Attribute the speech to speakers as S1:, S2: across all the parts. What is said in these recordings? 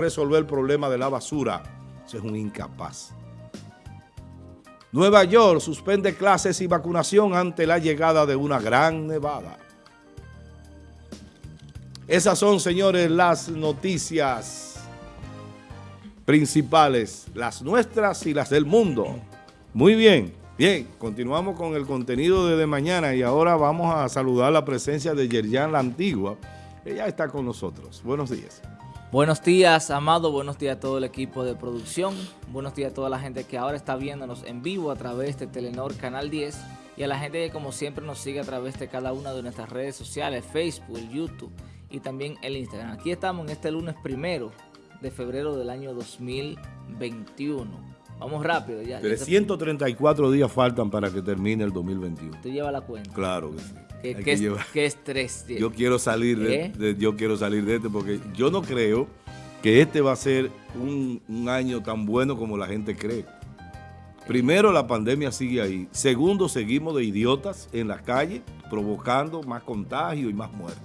S1: resolver el problema de la basura. Ese es un incapaz. Nueva York suspende clases y vacunación ante la llegada de una gran nevada. Esas son, señores, las noticias principales, las nuestras y las del mundo. Muy bien, bien, continuamos con el contenido de, de mañana y ahora vamos a saludar la presencia de Yerjan La Antigua. Ella está con nosotros. Buenos días.
S2: Buenos días, Amado. Buenos días a todo el equipo de producción. Buenos días a toda la gente que ahora está viéndonos en vivo a través de Telenor Canal 10 y a la gente que como siempre nos sigue a través de cada una de nuestras redes sociales, Facebook, YouTube y también el Instagram. Aquí estamos en este lunes primero de febrero del año 2021. Vamos rápido ya.
S1: 334 días faltan para que termine el 2021.
S2: ¿Tú llevas la cuenta?
S1: Claro que sí.
S2: ¿Qué, qué, qué estrés
S1: tiene? Yo quiero salir de, ¿Eh? de, yo quiero salir de este porque yo no creo que este va a ser un, un año tan bueno como la gente cree. Primero, la pandemia sigue ahí. Segundo, seguimos de idiotas en las calles, provocando más contagio y más muerte.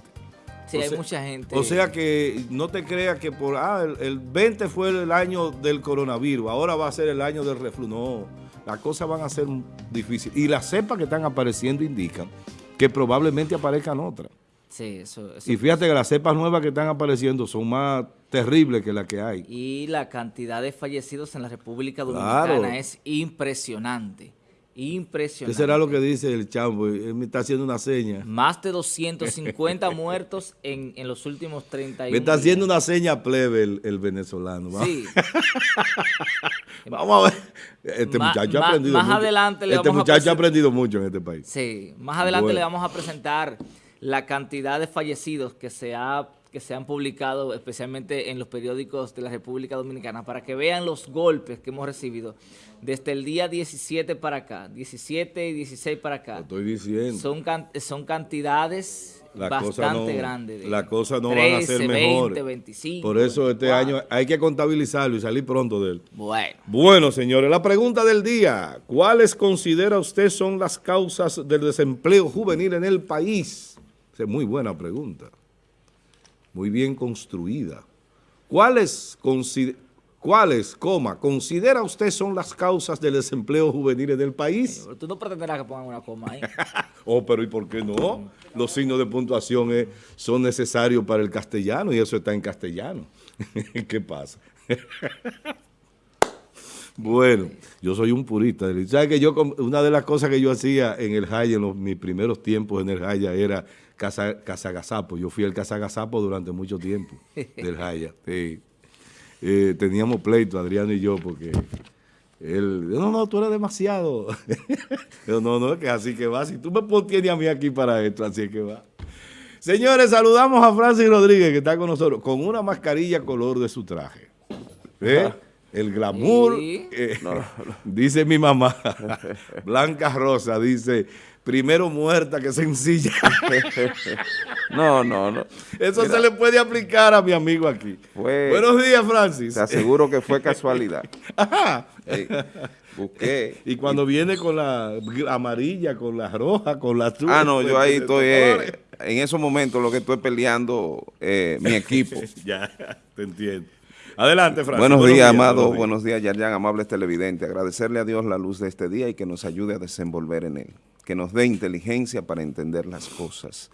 S2: Sí, o hay sea, mucha gente.
S1: O sea que no te creas que por, ah, el, el, 20 fue el año del coronavirus, ahora va a ser el año del reflujo. No, las cosas van a ser difíciles. Y las cepas que están apareciendo indican que probablemente aparezcan otras.
S2: Sí, eso, eso,
S1: Y fíjate que las cepas nuevas que están apareciendo son más terribles que las que hay.
S2: Y la cantidad de fallecidos en la República Dominicana claro. es impresionante. Impresionante.
S1: ¿Qué será lo que dice el chambo? Él me está haciendo una seña.
S2: Más de 250 muertos en, en, los últimos 31
S1: Me está haciendo una seña plebe el, el venezolano.
S2: ¿va? Sí.
S1: vamos a ver. Este
S2: Ma,
S1: muchacho
S2: ma,
S1: ha aprendido
S2: más
S1: mucho.
S2: Adelante le
S1: este
S2: vamos
S1: muchacho
S2: a
S1: ha aprendido mucho en este país.
S2: Sí, más adelante bueno. le vamos a presentar la cantidad de fallecidos que se ha que se han publicado especialmente en los periódicos de la República Dominicana para que vean los golpes que hemos recibido desde el día 17 para acá, 17 y 16 para acá.
S1: Lo estoy diciendo.
S2: Son, son cantidades la bastante
S1: no,
S2: grandes.
S1: Las cosas no 13, van a ser mejores.
S2: 20, 25.
S1: Por eso este 4. año hay que contabilizarlo y salir pronto de él.
S2: Bueno.
S1: Bueno, señores, la pregunta del día. ¿Cuáles considera usted son las causas del desempleo juvenil en el país? Esa es muy buena pregunta muy bien construida. ¿Cuáles, ¿Cuáles, coma, considera usted son las causas del desempleo juvenil en el país?
S2: Tú no pretenderás que pongan una coma ahí.
S1: oh, pero ¿y por qué no? Los signos de puntuación es, son necesarios para el castellano y eso está en castellano. ¿Qué pasa? Bueno, yo soy un purista. ¿Sabes que yo, una de las cosas que yo hacía en el Jaya, en los, mis primeros tiempos en el Jaya, era Casagazapo. Yo fui el Casagazapo durante mucho tiempo del Jaya. Sí. Eh, teníamos pleito, Adriano y yo, porque él, no, no, tú eres demasiado. yo, no, no, que así que va. Si tú me tienes a mí aquí para esto, así que va. Señores, saludamos a Francis Rodríguez, que está con nosotros, con una mascarilla color de su traje. ¿Eh? El glamour, eh, no, no. dice mi mamá, Blanca Rosa, dice, primero muerta que sencilla.
S3: no, no, no.
S1: Eso Mira, se le puede aplicar a mi amigo aquí.
S3: Fue,
S1: Buenos días, Francis.
S3: Te aseguro que fue casualidad.
S1: Ajá.
S3: Busqué.
S1: Y cuando y, viene con la amarilla, con la roja, con la azul.
S3: Ah, no, yo ahí estoy, eh, en esos momentos lo que estoy peleando eh, mi equipo.
S1: ya, te entiendo. Adelante, Francis.
S3: Buenos, buenos días, Amado. Buenos, buenos días, Yarjan, amables televidentes. Agradecerle a Dios la luz de este día y que nos ayude a desenvolver en él. Que nos dé inteligencia para entender las cosas.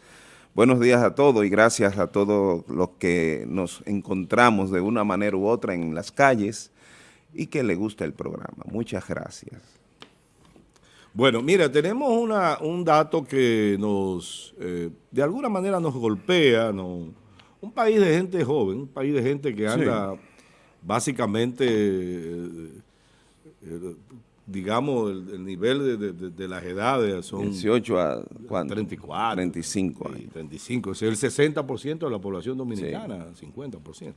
S3: Buenos días a todos y gracias a todos los que nos encontramos de una manera u otra en las calles y que le gusta el programa. Muchas gracias.
S1: Bueno, mira, tenemos una, un dato que nos, eh, de alguna manera nos golpea, no, un país de gente joven, un país de gente que anda... Sí básicamente, eh, eh, digamos, el, el nivel de, de, de, las edades son...
S3: 18 a ¿cuánto?
S1: 34.
S3: 35
S1: años. 35, es el 60% de la población dominicana, sí. 50%.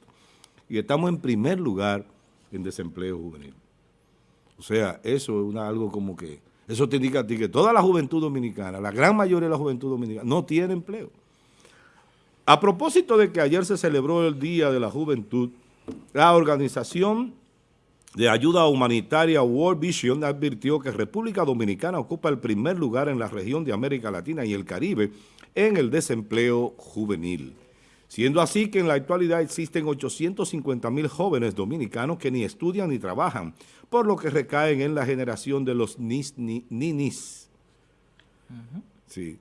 S1: Y estamos en primer lugar en desempleo juvenil. O sea, eso es una, algo como que... Eso te indica a ti que toda la juventud dominicana, la gran mayoría de la juventud dominicana, no tiene empleo. A propósito de que ayer se celebró el Día de la Juventud, la organización de ayuda humanitaria World Vision advirtió que República Dominicana ocupa el primer lugar en la región de América Latina y el Caribe en el desempleo juvenil. siendo así que en la actualidad existen 850 mil jóvenes dominicanos que ni estudian ni trabajan, por lo que recaen en la generación de los nis, ninis. Sí.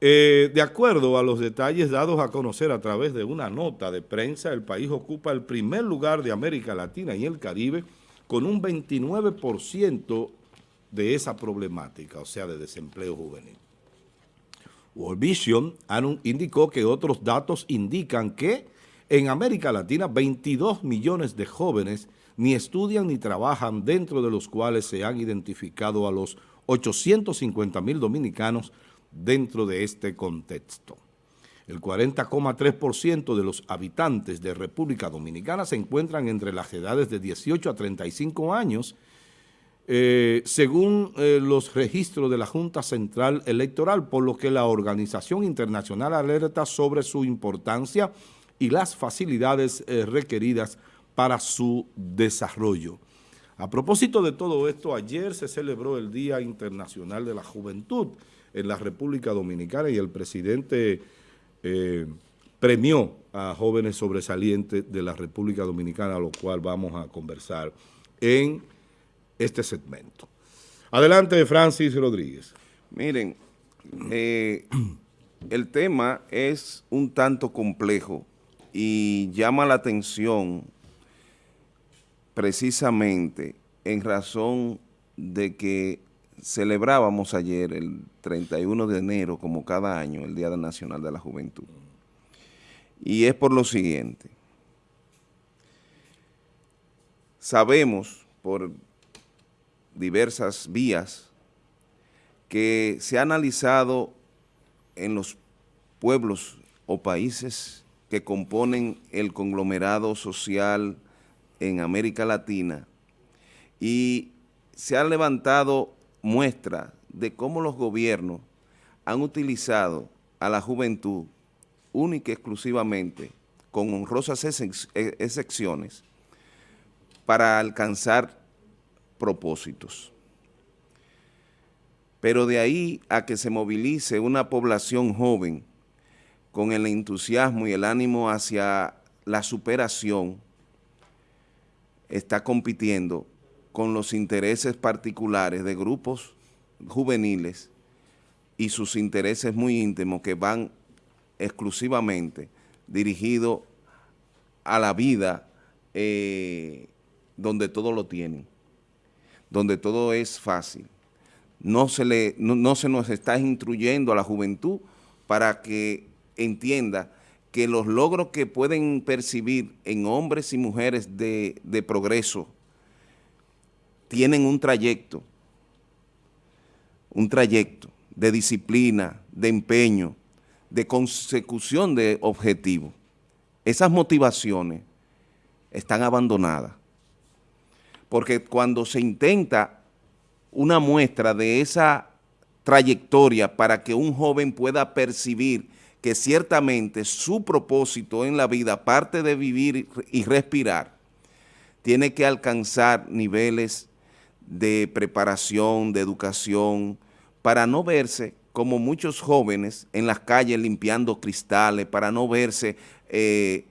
S1: Eh, de acuerdo a los detalles dados a conocer a través de una nota de prensa, el país ocupa el primer lugar de América Latina y el Caribe con un 29% de esa problemática, o sea, de desempleo juvenil. World Vision indicó que otros datos indican que en América Latina 22 millones de jóvenes ni estudian ni trabajan, dentro de los cuales se han identificado a los 850 mil dominicanos dentro de este contexto. El 40,3% de los habitantes de República Dominicana se encuentran entre las edades de 18 a 35 años, eh, según eh, los registros de la Junta Central Electoral, por lo que la Organización Internacional alerta sobre su importancia y las facilidades eh, requeridas para su desarrollo. A propósito de todo esto, ayer se celebró el Día Internacional de la Juventud en la República Dominicana y el presidente eh, premió a jóvenes sobresalientes de la República Dominicana, lo cual vamos a conversar en este segmento. Adelante, Francis Rodríguez.
S3: Miren, eh, el tema es un tanto complejo y llama la atención precisamente en razón de que celebrábamos ayer, el 31 de enero, como cada año, el Día Nacional de la Juventud. Y es por lo siguiente. Sabemos por diversas vías que se ha analizado en los pueblos o países que componen el conglomerado social en América Latina y se ha levantado muestra de cómo los gobiernos han utilizado a la juventud única y exclusivamente con honrosas e, excepciones para alcanzar propósitos. Pero de ahí a que se movilice una población joven con el entusiasmo y el ánimo hacia la superación, está compitiendo con los intereses particulares de grupos juveniles y sus intereses muy íntimos que van exclusivamente dirigidos a la vida eh, donde todo lo tienen, donde todo es fácil. No se, le, no se nos está instruyendo a la juventud para que entienda que los logros que pueden percibir en hombres y mujeres de, progreso tienen un trayecto, un trayecto de disciplina, de empeño, de consecución de objetivos. Esas motivaciones están abandonadas. Porque cuando se intenta una muestra de esa trayectoria para que un joven pueda percibir que ciertamente su propósito en la vida, aparte de vivir y respirar, tiene que alcanzar niveles de preparación, de educación, para no verse como muchos jóvenes en las calles limpiando cristales, para no verse eh,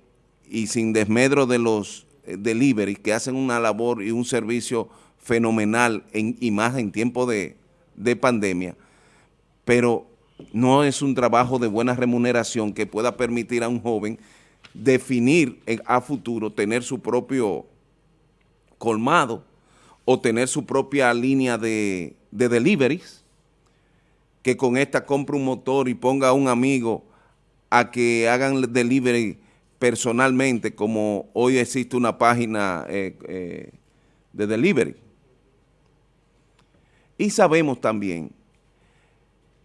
S3: y sin desmedro de los eh, delivery que hacen una labor y un servicio fenomenal en, y más en tiempo de, de pandemia, pero no es un trabajo de buena remuneración que pueda permitir a un joven definir a futuro, tener su propio colmado o tener su propia línea de, de deliveries, que con esta compre un motor y ponga a un amigo a que hagan delivery personalmente, como hoy existe una página eh, eh, de delivery. Y sabemos también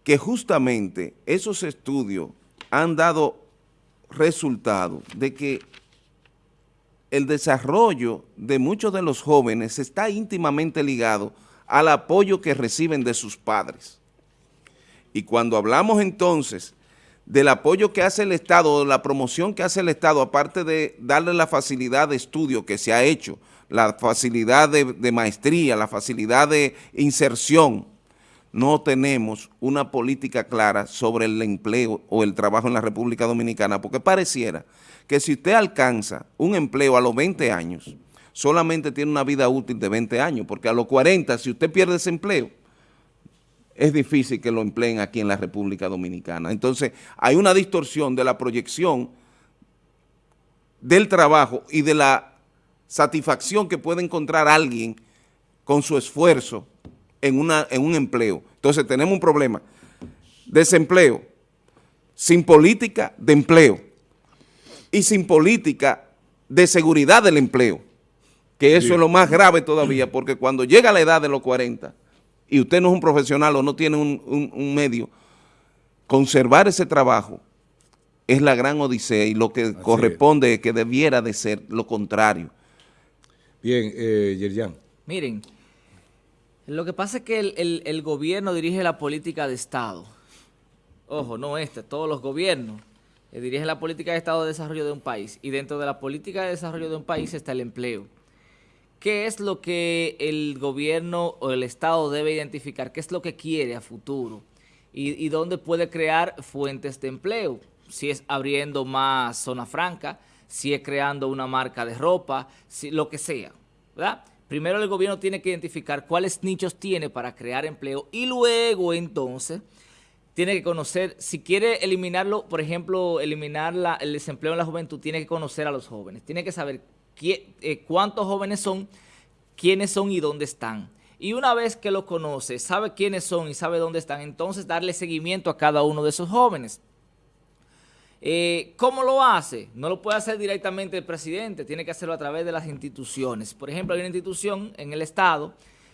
S3: que justamente esos estudios han dado resultado de que el desarrollo de muchos de los jóvenes está íntimamente ligado al apoyo que reciben de sus padres. Y cuando hablamos entonces del apoyo que hace el Estado, de la promoción que hace el Estado, aparte de darle la facilidad de estudio que se ha hecho, la facilidad de, de maestría, la facilidad de inserción, no tenemos una política clara sobre el empleo o el trabajo en la República Dominicana, porque pareciera que si usted alcanza un empleo a los 20 años, solamente tiene una vida útil de 20 años, porque a los 40, si usted pierde ese empleo, es difícil que lo empleen aquí en la República Dominicana. Entonces, hay una distorsión de la proyección del trabajo y de la satisfacción que puede encontrar alguien con su esfuerzo en, una, en un empleo. Entonces tenemos un problema. Desempleo, sin política de empleo y sin política de seguridad del empleo, que eso es lo más grave todavía, porque cuando llega la edad de los 40 y usted no es un profesional o no tiene un, medio, conservar ese trabajo es la gran odisea y lo que corresponde es. que debiera de ser lo contrario.
S1: Bien, eh, Yerjan.
S2: Miren, lo que pasa es que el, gobierno dirige la política de Estado. Ojo, no este, todos los gobiernos eh, dirigen la política de Estado de desarrollo de un país. Y dentro de la política de desarrollo de un país está el empleo. ¿Qué es lo que el gobierno o el Estado debe identificar? ¿Qué es lo que quiere a futuro? ¿Y, dónde puede crear fuentes de empleo? Si es abriendo más zona franca, si es creando una marca de ropa, si, lo que sea. Primero el gobierno tiene que identificar cuáles nichos tiene para crear empleo y luego entonces tiene que conocer, si quiere eliminarlo, por ejemplo, eliminar el desempleo en la juventud, tiene que conocer a los jóvenes, tiene que saber eh, cuántos jóvenes son, quiénes son y dónde están. Y una vez que lo conoce, sabe quiénes son y sabe dónde están, entonces darle seguimiento a cada uno de esos jóvenes. Eh, ¿Cómo lo hace? No lo puede hacer directamente el presidente, tiene que hacerlo a través de las instituciones. Por ejemplo, hay una institución en el Estado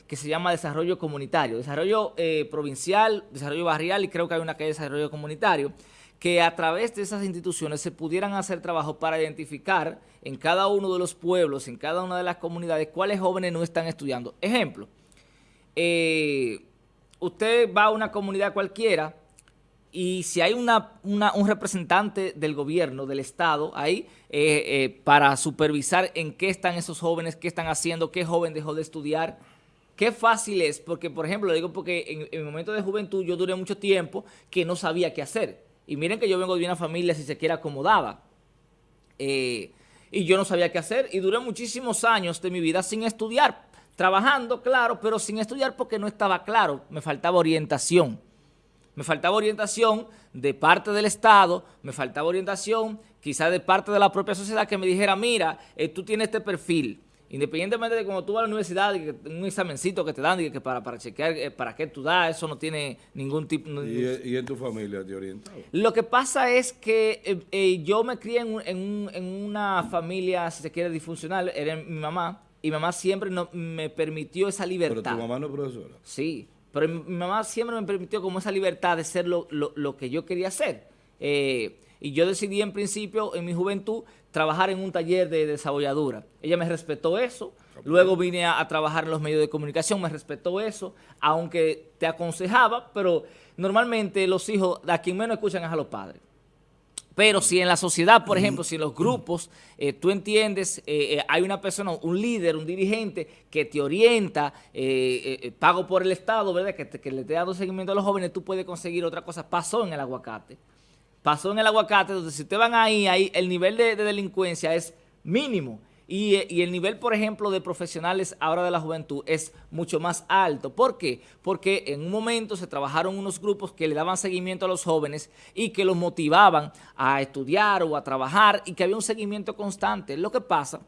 S2: que se llama Desarrollo Comunitario, Desarrollo eh, Provincial, Desarrollo Barrial y creo que hay una que es Desarrollo Comunitario, que a través de esas instituciones se pudieran hacer trabajo para identificar en cada uno de los pueblos, en cada una de las comunidades, cuáles jóvenes no están estudiando. Ejemplo, eh, usted va a una comunidad cualquiera y si hay un representante del gobierno, del Estado, ahí, eh, para supervisar en qué están esos jóvenes, qué están haciendo, qué joven dejó de estudiar, qué fácil es, porque por ejemplo, lo digo porque en, mi momento de juventud yo duré mucho tiempo que no sabía qué hacer. Y miren que yo vengo de una familia, si se quiere, acomodada. Eh, y yo no sabía qué hacer y duré muchísimos años de mi vida sin estudiar, trabajando, claro, pero sin estudiar porque no estaba claro, me faltaba orientación. Me faltaba orientación de parte del Estado, me faltaba orientación quizás de parte de la propia sociedad que me dijera, mira, eh, tú tienes este perfil, independientemente de cuando tú vas a la universidad, un examencito que te dan, y que para, para chequear eh, para qué tú das, eso no tiene ningún tipo...
S1: ¿Y, en tu familia te orientado?
S2: Lo que pasa es que eh, yo me crié en, en, una familia, si se quiere, disfuncional, era mi mamá, y mi mamá siempre no, me permitió esa libertad.
S1: ¿Pero tu mamá no es profesora?
S2: Sí, pero mi, mamá siempre me permitió como esa libertad de ser lo, que yo quería hacer. Eh, y yo decidí en principio, en mi juventud, trabajar en un taller de desarrolladura. Ella me respetó eso. Luego vine a, a, trabajar en los medios de comunicación, me respetó eso, aunque te aconsejaba, pero normalmente los hijos, a quien menos escuchan es a los padres. Pero si en la sociedad, por ejemplo, si en los grupos, eh, tú entiendes, eh, eh, hay una persona, un líder, un dirigente que te orienta, pago por el Estado, ¿verdad? Que, que le esté dando seguimiento a los jóvenes, tú puedes conseguir otra cosa. Pasó en el aguacate. Pasó en el aguacate, entonces si ustedes van ahí, ahí el nivel de delincuencia es mínimo. Y, el nivel, por ejemplo, de profesionales ahora de la juventud es mucho más alto. ¿Por qué? Porque en un momento se trabajaron unos grupos que le daban seguimiento a los jóvenes y que los motivaban a estudiar o a trabajar y que había un seguimiento constante. Lo que pasa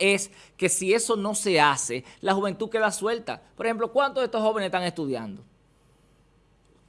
S2: es que si eso no se hace, la juventud queda suelta. Por ejemplo, ¿cuántos de estos jóvenes están estudiando?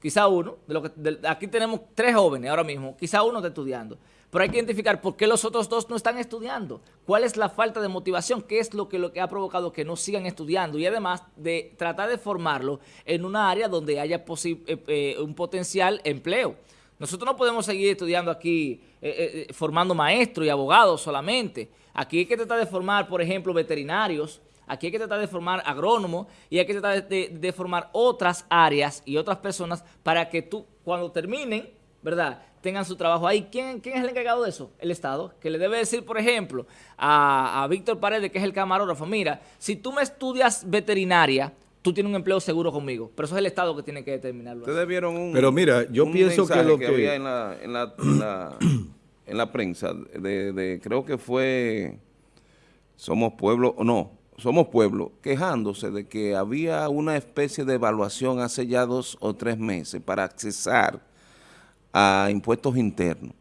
S2: Quizá uno, de lo que, aquí tenemos tres jóvenes ahora mismo, quizá uno está estudiando. Pero hay que identificar por qué los otros dos no están estudiando. ¿Cuál es la falta de motivación? ¿Qué es lo que, lo que ha provocado que no sigan estudiando? Y además de tratar de formarlo en una área donde haya eh, eh, un potencial empleo. Nosotros no podemos seguir estudiando aquí, eh, formando maestros y abogados solamente. Aquí hay que tratar de formar, por ejemplo, veterinarios, aquí hay que tratar de formar agrónomos y hay que tratar de formar otras áreas y otras personas para que tú, cuando terminen, ¿verdad?, tengan su trabajo ahí. ¿Quién, ¿Quién es el encargado de eso? El Estado, que le debe decir, por ejemplo, a, Víctor Paredes, que es el camarógrafo, mira, si tú me estudias veterinaria, tú tienes un empleo seguro conmigo. Pero eso es el Estado que tiene que determinarlo.
S3: Ustedes vieron un
S1: Pero mira, yo pienso que lo que...
S3: había en la, en la, en la, en la prensa, de, de, creo que fue Somos Pueblo, no, Somos Pueblo, quejándose de que había una especie de evaluación hace ya dos o tres meses para accesar a impuestos internos.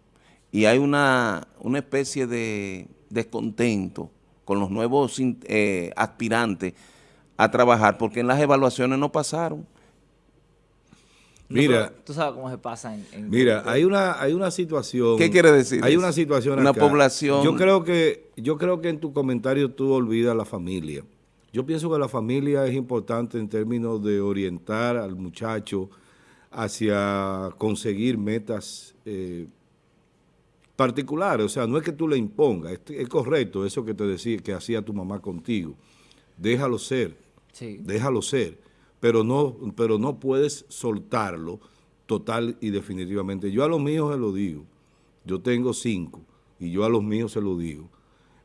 S3: Y hay una, una especie de descontento con los nuevos eh, aspirantes a trabajar, porque en las evaluaciones no pasaron.
S1: Mira,
S2: tú sabes cómo se pasa en,
S1: mira, hay una hay una situación.
S3: ¿Qué quiere decir?
S1: Hay una situación
S3: una población.
S1: Yo creo que yo creo que en tu comentario tú olvidas la familia. Yo pienso que la familia es importante en términos de orientar al muchacho hacia conseguir metas eh, particulares. O sea, no es que tú le impongas, es, es correcto eso que te decía que hacía tu mamá contigo. Déjalo ser déjalo ser, pero no, pero no puedes soltarlo total y definitivamente. Yo a los míos se lo digo, yo tengo cinco y yo a los míos se lo digo.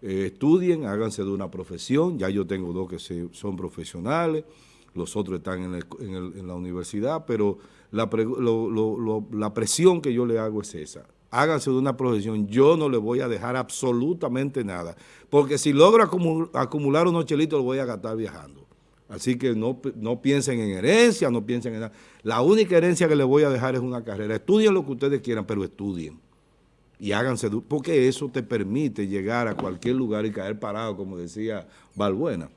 S1: Eh, estudien, háganse de una profesión, ya yo tengo dos que son profesionales, los otros están en, la universidad, pero la, presión que yo le hago es esa. Háganse de una profesión, yo no le voy a dejar absolutamente nada, porque si logro acumular unos chelitos, lo voy a gastar viajando. Así que no, no piensen en herencia, no piensen en nada. La única herencia que les voy a dejar es una carrera. Estudien lo que ustedes quieran, pero estudien. Y háganse, porque eso te permite llegar a cualquier lugar y caer parado, como decía Balbuena.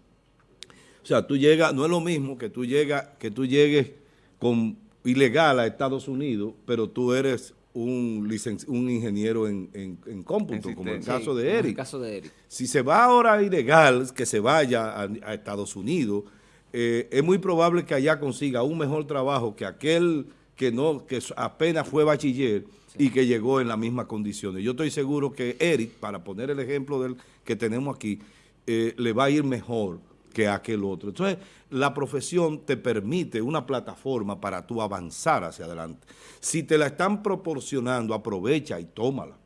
S1: O sea, tú llegas, no es lo mismo que tú, llegas, que tú llegues con ilegal a Estados Unidos, pero tú eres un, un ingeniero en, en, cómputo, como en el caso de Eric.
S2: el caso de Eric.
S1: Si se va ahora ilegal, que se vaya a Estados Unidos, eh, es muy probable que allá consiga un mejor trabajo que aquel que no que apenas fue bachiller y que llegó en las mismas condiciones. Yo estoy seguro que Eric, para poner el ejemplo del que tenemos aquí, eh, le va a ir mejor que aquel otro. Entonces, la profesión te permite una plataforma para tú avanzar hacia adelante. Si te la están proporcionando, aprovecha y tómala.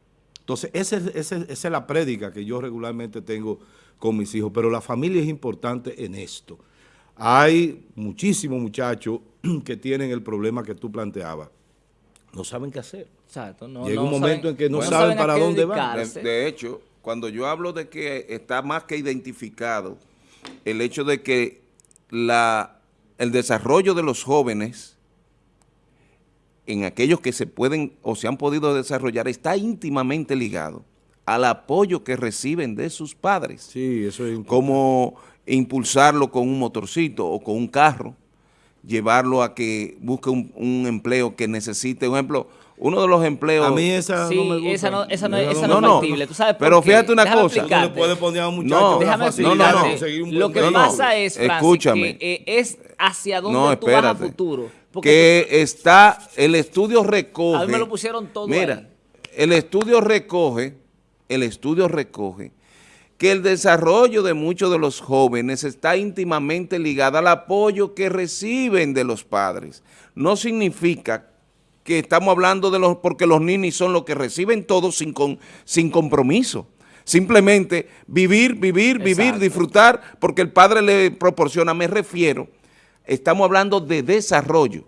S1: Entonces, esa es la prédica que yo regularmente tengo con mis hijos, pero la familia es importante en esto. Hay muchísimos muchachos que tienen el problema que tú planteabas. No saben qué hacer.
S2: Exacto.
S1: Llega un momento en que no saben, para dónde van.
S3: De, hecho, cuando yo hablo de que está más que identificado el hecho de que la, el desarrollo de los jóvenes en aquellos que se pueden o se han podido desarrollar está íntimamente ligado al apoyo que reciben de sus padres.
S1: Sí, eso es
S3: Como impulsarlo con un motorcito o con un carro, llevarlo a que busque un, empleo que necesite, un ejemplo, uno de los empleos...
S1: A mí esa
S2: no
S1: me gusta.
S2: esa no, esa no, esa no, no es factible, ¿tú sabes por
S3: Pero fíjate una cosa.
S1: No le puede poner a un muchacho
S2: déjame
S1: no, no, no.
S2: Lo que pasa es, Francis,
S3: Escúchame.
S2: que eh, es hacia dónde tú vas a futuro.
S3: Que está, el estudio recoge...
S2: A mí me lo pusieron todo
S3: Mira, el estudio recoge, el estudio recoge que el desarrollo de muchos de los jóvenes está íntimamente ligado al apoyo que reciben de los padres. No significa que estamos hablando de los, porque los ninis son los que reciben todo sin, sin compromiso. Simplemente vivir, vivir, vivir, disfrutar, porque el padre le proporciona, me refiero, estamos hablando de desarrollo.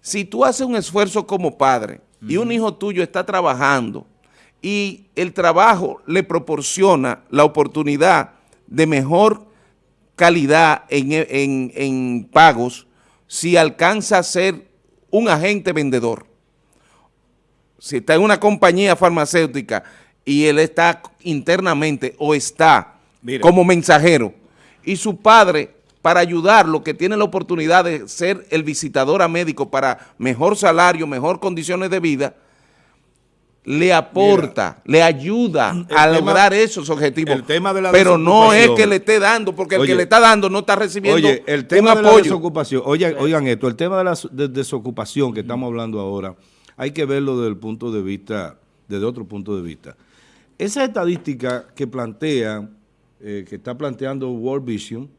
S3: Si tú haces un esfuerzo como padre y un hijo tuyo está trabajando, y el trabajo le proporciona la oportunidad de mejor calidad en, pagos si alcanza a ser un agente vendedor. Si está en una compañía farmacéutica y él está internamente o está como mensajero y su padre para ayudarlo, que tiene la oportunidad de ser el visitador a médico para mejor salario, mejor condiciones de vida, le aporta, le ayuda a lograr esos objetivos. pero no es que le esté dando, porque el que le está dando no está recibiendo
S1: oye, el tema de La desocupación, oigan, esto, el tema de la desocupación que estamos hablando ahora, hay que verlo desde el punto de vista, desde otro punto de vista. Esa estadística que plantea, eh, que está planteando World Vision,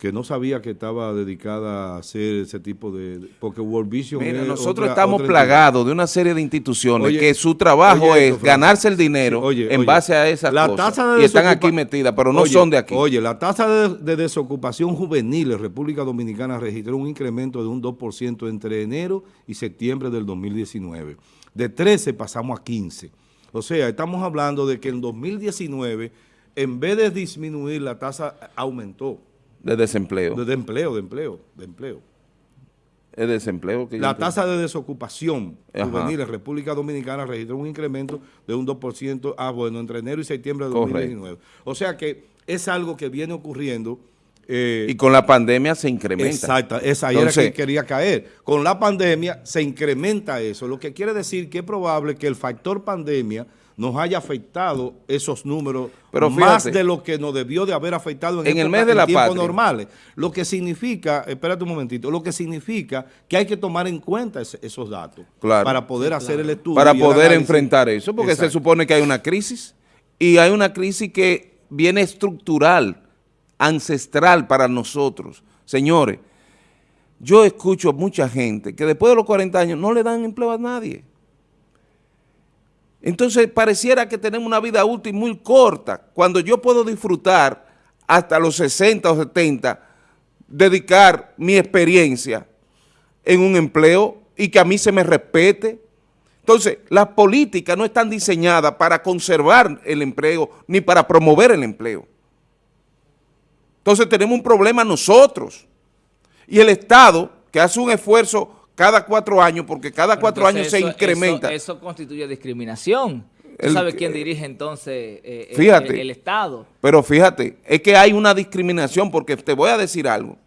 S1: que no sabía que estaba dedicada a hacer ese tipo de... Porque World Vision
S3: Mira,
S1: es
S3: nosotros
S1: otra-
S3: estamos
S1: otra
S3: plagados de una serie de instituciones
S1: Oye,
S3: que su trabajo
S1: oye
S3: es
S1: esto,
S3: ganarse el dinero
S1: oye,
S3: en base a esas
S1: la
S3: cosas.
S1: tasa de
S3: y están aquí metidas, pero no son de aquí.
S1: Oye, la tasa de, de desocupación juvenil en República Dominicana registró un incremento de un 2% entre enero y septiembre del 2019. De 13 pasamos a 15. O sea, estamos hablando de que en 2019, en vez de disminuir, la tasa aumentó.
S3: De desempleo.
S1: De, de empleo, de empleo, de empleo.
S3: es desempleo. Que
S1: La tasa de desocupación
S3: Ajá.
S1: juvenil en República Dominicana registró un incremento de un 2%, ah, bueno, entre enero y septiembre de
S3: Correcto.
S1: 2019. O sea que es algo que viene ocurriendo. eh,
S3: Y con la pandemia se incrementa.
S1: Exacta, esa ahí era
S3: Entonces-
S1: que quería caer. Con la pandemia se incrementa eso, lo que quiere decir que es probable que el factor pandemia nos haya afectado esos números
S3: Pero
S1: más de lo que nos debió de haber afectado en,
S3: en el
S1: época-
S3: mes de
S1: en
S3: la
S1: tiempos
S3: patria.
S1: normales. Lo que significa, espérate un momentito, lo que significa que hay que tomar en cuenta ese- esos datos
S3: Claro.
S1: para poder hacer el estudio.
S3: para
S1: el
S3: poder enfrentar eso, porque se supone que hay una crisis y hay una crisis que viene estructural, ancestral para nosotros. Señores, yo escucho a mucha gente que después de los 40 años no le dan empleo a nadie. Entonces pareciera que tenemos una vida útil muy corta, cuando yo puedo disfrutar hasta los 60 o 70, dedicar mi experiencia en un empleo y que a mí se me respete. Entonces, las políticas no están diseñadas para conservar el empleo ni para promover el empleo. Entonces tenemos un problema nosotros. Y el Estado, que hace un esfuerzo cada cuatro años, porque cada cuatro
S2: entonces
S3: años se incrementa.
S2: Eso, eso constituye discriminación. ¿Tú
S3: El
S2: sabes quién dirige entonces eh, el-
S3: Fíjate.
S2: el, el Estado?
S3: Pero fíjate, es que hay una discriminación porque te voy a decir algo.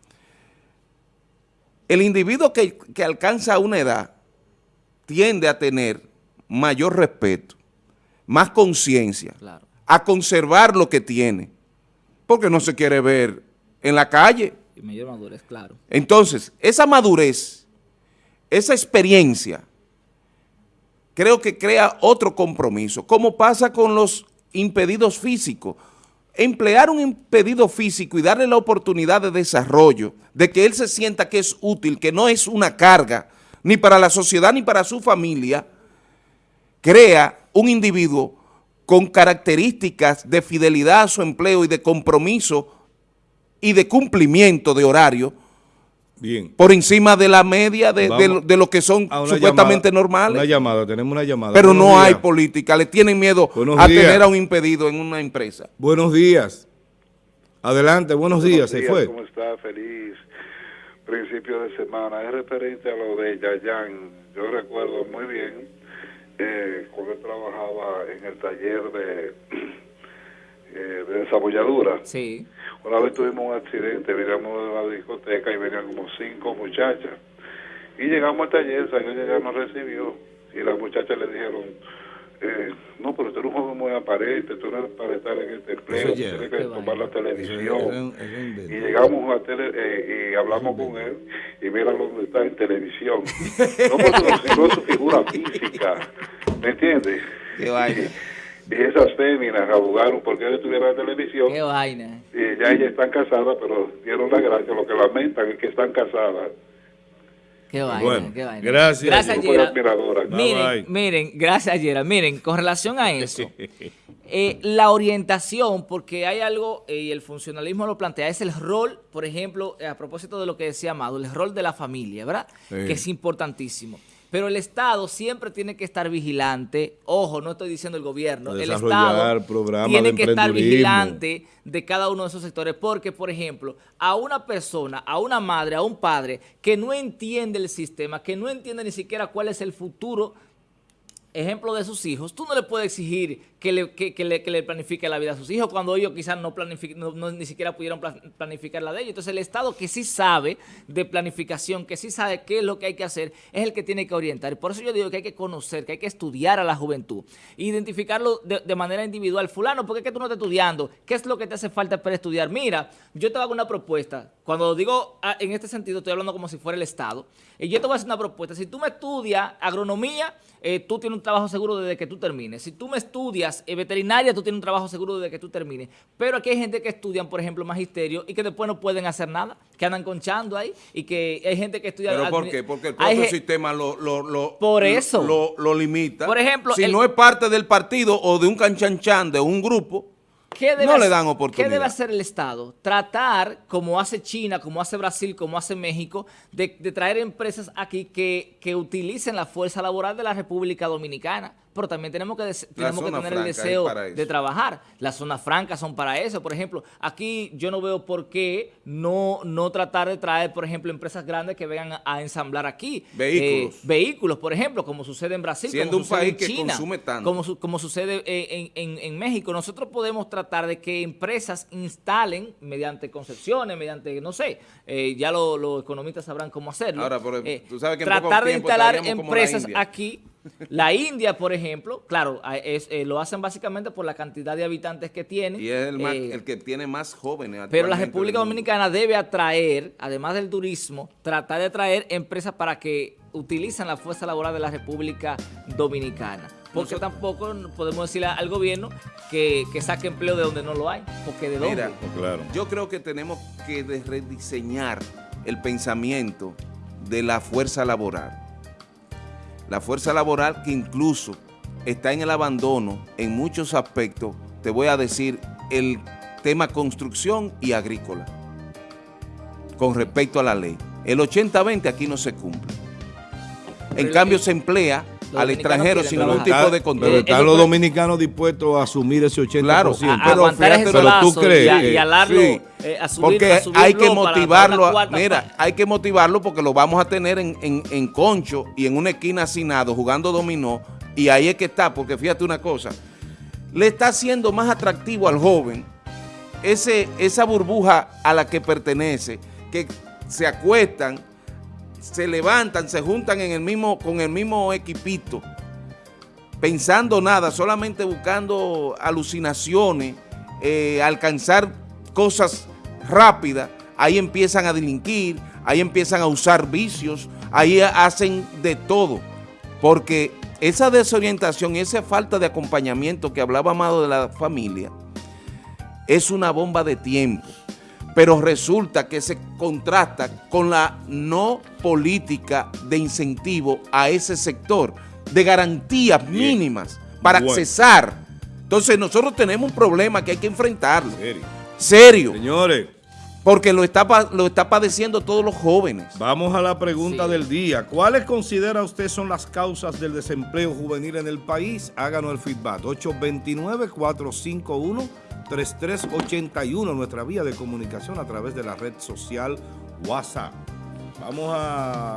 S3: El individuo que, que alcanza una edad tiende a tener mayor respeto, más conciencia,
S2: Claro.
S3: a conservar lo que tiene, porque no se quiere ver en la calle.
S2: Y mayor madurez, claro.
S3: Entonces, esa madurez, esa experiencia, creo que crea otro compromiso, como pasa con los impedidos físicos. Emplear un impedido físico y darle la oportunidad de desarrollo, de que él se sienta que es útil, que no es una carga, ni para la sociedad ni para su familia, crea un individuo con características de fidelidad a su empleo y de compromiso y de cumplimiento de horario
S1: Bien.
S3: por encima de la media de, de de lo que son supuestamente
S1: llamada-
S3: normales.
S1: Una llamada, tenemos una llamada.
S3: pero
S1: Buenos
S3: no hay
S1: días.
S3: política, le tienen miedo
S1: Buenos
S3: a
S1: días.
S3: tener a un impedido en una empresa.
S1: Buenos días. Adelante, buenos días, se
S4: días,
S1: fue.
S4: ¿Cómo está? Feliz principio de semana. Es referente a lo de Yayan. Yo recuerdo muy bien eh, cuando él trabajaba en el taller de, eh, de desabolladura.
S2: Sí.
S4: Una vez tuvimos un accidente, veníamos de la discoteca y venían como cinco muchachas. Y llegamos al taller, salió ya nos recibió. Y las muchachas le dijeron, eh, no, pero tú eres un joven muy aparente, tú no eres para estar en este empleo,
S1: ya-
S4: tienes que tomar la televisión.
S1: Un- un.
S4: Y llegamos a tele, eh, y hablamos con él y mira dónde está en televisión. No porque sirvió su figura física, ¿me entiendes?
S3: Qué vaina.
S4: Y esas féminas abogaron porque él estuviera en televisión
S2: Qué vaina.
S4: y ya ellas están casadas, pero dieron la gracia. Lo que lamentan es que están casadas.
S2: Qué vaina,
S1: Bueno,
S2: qué vaina.
S1: gracias,
S2: Gracias, Miren,
S1: bye.
S2: miren, gracias Gerald. Miren, con relación a eso, eh, la orientación, porque hay algo, eh, y el funcionalismo lo plantea, es el rol, por ejemplo, eh, a propósito de lo que decía Amado, el rol de la familia, ¿verdad?
S1: Sí.
S2: Que es importantísimo. Pero el Estado siempre tiene que estar vigilante, ojo, no estoy diciendo el gobierno, el Estado tiene que estar vigilante de cada uno de esos sectores, porque, por ejemplo, a una persona, a una madre, a un padre que no entiende el sistema, que no entiende ni siquiera cuál es el futuro, ejemplo de sus hijos, tú no le puedes exigir que le, que, que le, que le planifique la vida a sus hijos cuando ellos quizás no, no, no ni siquiera pudieron pla- planificar la de ellos. Entonces el Estado que sí sabe de planificación, que sí sabe qué es lo que hay que hacer, es el que tiene que orientar. Y por eso yo digo que hay que conocer, que hay que estudiar a la juventud, identificarlo de, de manera individual. Fulano, ¿por qué es que tú no estás estudiando? ¿Qué es lo que te hace falta para estudiar? Mira, yo te hago una propuesta. Cuando digo ah, en este sentido, estoy hablando como si fuera el Estado. Y yo te voy a hacer una propuesta. Si tú me estudias agronomía, eh, tú tienes un trabajo seguro desde que tú termines. Si tú me estudias estudias eh, veterinaria, tú tienes un trabajo seguro desde que tú termines. Pero aquí hay gente que estudian, por ejemplo, magisterio y que después no pueden hacer nada, que andan conchando ahí y que hay gente que estudia...
S3: ¿Pero por qué? Porque el propio sistema lo, lo, lo-
S2: Por eso.
S3: lo, lo limita.
S2: Por ejemplo,
S3: si
S2: el-
S3: no es parte del partido o de un canchanchan de un grupo,
S2: ¿Qué debe
S3: No le dan
S2: ¿Qué
S3: oportunidad.
S2: debe hacer el Estado? Tratar, como hace China, como hace Brasil, como hace México, de, de traer empresas aquí que, que utilicen la fuerza laboral de la República Dominicana. Pero también tenemos que, tenemos que tener el deseo de trabajar. Las zonas francas son para eso. Por ejemplo, aquí yo no veo por qué no, no tratar de traer, por ejemplo, empresas grandes que vengan a, a ensamblar aquí.
S3: Vehículos.
S2: Eh, vehículos, por ejemplo, como sucede en Brasil,
S3: Siendo
S2: como
S3: un
S2: sucede
S3: país
S2: en
S3: que consume tanto.
S2: como su- como sucede en, en- en México, nosotros podemos tratar de que empresas instalen mediante concepciones, mediante, no sé, eh, ya lo- los economistas sabrán cómo hacerlo.
S3: Ahora, pero
S2: Eh,
S3: tú sabes que en poco
S2: tratar de instalar empresas aquí. La India, por ejemplo, claro, es, eh, lo hacen básicamente por la cantidad de habitantes que tiene.
S3: y es el, más-
S2: eh,
S3: el que tiene más jóvenes
S2: pero la República. Dominicana debe atraer, además del turismo, tratar de atraer empresas para que utilicen la fuerza laboral de la República Dominicana. Porque
S3: Nosotros-
S2: tampoco podemos decirle al gobierno que, que saque empleo de donde no lo hay. Porque de dónde.
S3: Mira,
S1: Claro.
S3: Yo creo que tenemos que rediseñar el pensamiento de la fuerza laboral. La fuerza laboral que incluso está en el abandono en muchos aspectos, te voy a decir, el tema construcción y agrícola, con respecto a la ley. El 80-20 aquí no se cumple. En cambio se emplea al extranjero sin ningún tipo de
S1: Pero
S3: control.
S2: Eh,
S1: están los dominicanos dispuestos a asumir ese 80%.
S3: Claro,
S2: a-
S3: pero fíjate,
S2: ese
S1: pero tú crees
S2: y, a-
S1: que-
S2: y alarlo
S3: Sí.
S2: eh, a subir,
S3: porque hay que motivarlo, mira, hay que motivarlo porque lo vamos a tener en, en- en concho y en una esquina hacinado jugando dominó y ahí es que está, porque fíjate una cosa, le está haciendo más atractivo al joven ese, esa burbuja a la que pertenece, que se acuestan, se levantan, se juntan en el mismo, con el mismo equipito, pensando nada, solamente buscando alucinaciones, eh, alcanzar cosas rápidas, ahí empiezan a delinquir, ahí empiezan a usar vicios, ahí hacen de todo, porque esa desorientación esa falta de acompañamiento que hablaba Amado de la familia, es una bomba de tiempo, pero resulta que se contrasta con la no política de incentivo a ese sector, de garantías mínimas para
S1: Bueno.
S3: accesar. Entonces nosotros tenemos un problema que hay que enfrentarlo,
S1: Serio.
S3: serio,
S1: Señores,
S3: porque lo está, lo está padeciendo todos los jóvenes.
S1: vamos a la pregunta
S2: Sí.
S1: del día. ¿Cuáles considera usted son las causas del desempleo juvenil en el país? Háganos el feedback. 829-451-3381, nuestra vía de comunicación a través de la red social WhatsApp. Vamos a...